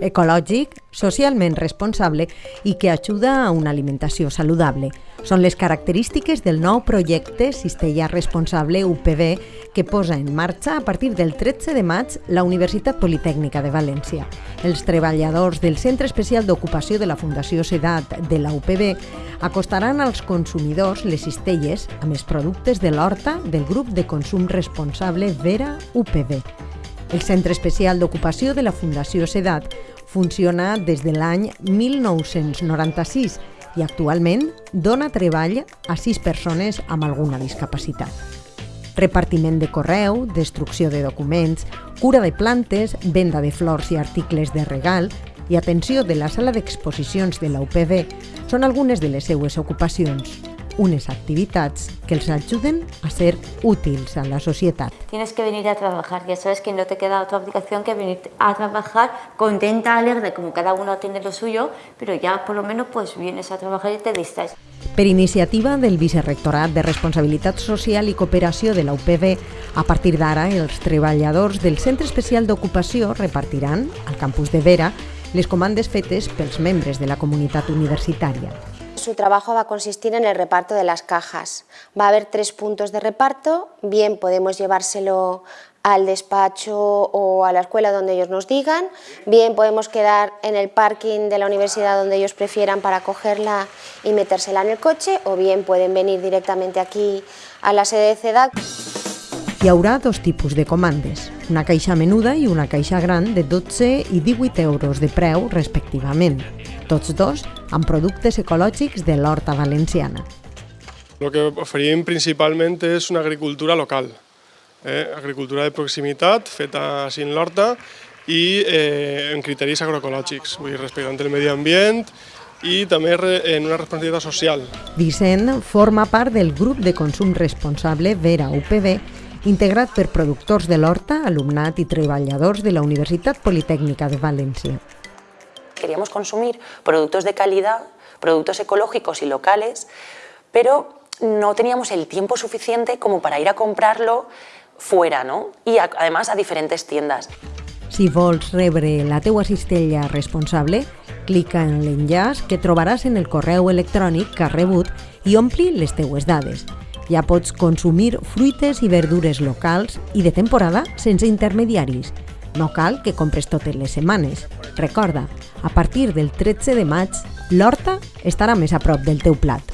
ecològic, socialment responsable i que ajuda a una alimentació saludable. Són les característiques del nou projecte Cistella Responsable UPB que posa en marxa a partir del 13 de maig la Universitat Politècnica de València. Els treballadors del Centre Especial d'Ocupació de la Fundació Sedat de la UPB acostaran als consumidors les cistelles amb els productes de l'horta del grup de consum responsable Vera UPB. El Centre Especial d'Ocupació de la Fundació Sedat funciona des de l'any 1996 i actualment dona treball a sis persones amb alguna discapacitat. Repartiment de correu, destrucció de documents, cura de plantes, venda de flors i articles de regal i atenció de la sala d'exposicions de la UPB són algunes de les seues ocupacions unes activitats que els ajuden a ser útils a la societat. Tienes que venir a trabajar, ya sabes que no te queda otra obligación que venir a trabajar contenta, alegre, como cada uno tiene lo suyo, pero ya por lo menos pues vienes a trabajar y te distraes. Per iniciativa del Vicerrectorat de Responsabilitat Social i Cooperació de la UPB, a partir d'ara els treballadors del Centre Especial d'Ocupació repartiran, al campus de Vera, les comandes fetes pels membres de la comunitat universitària. Su trabajo va a consistir en el reparto de las cajas. Va a haber tres puntos de reparto, bien podemos llevárselo al despacho o a la escuela donde ellos nos digan, bien podemos quedar en el parking de la universidad donde ellos prefieran para cogerla y metérsela en el coche, o bien pueden venir directamente aquí a la sede de CEDAC. Hi haurà dos tipus de comandes, una caixa menuda i una caixa gran de 12 i 18 euros de preu respectivament tots dos amb productes ecològics de l'horta valenciana. Lo que oferim principalment és una agricultura local, eh? agricultura de proximitat feta en l'horta i eh, en criteris agroecològics, vull dir, respectant el medi ambient i també en una responsabilitat social. Vicent forma part del grup de consum responsable Vera UPB, integrat per productors de l'horta, alumnat i treballadors de la Universitat Politècnica de València queríamos consumir productos de calidad, productos ecológicos y locales, pero no teníamos el tiempo suficiente como para ir a comprarlo fuera, ¿no? Y a, además a diferentes tiendas. Si vols rebre la teua cistella responsable, clica en l'enllaç que trobaràs en el correu electrònic que has rebut i ompli les teues dades. Ja pots consumir fruites i verdures locals i de temporada sense intermediaris. No cal que compres totes les setmanes. Recorda, a partir del 13 de maig, l'horta estarà més a prop del teu plat.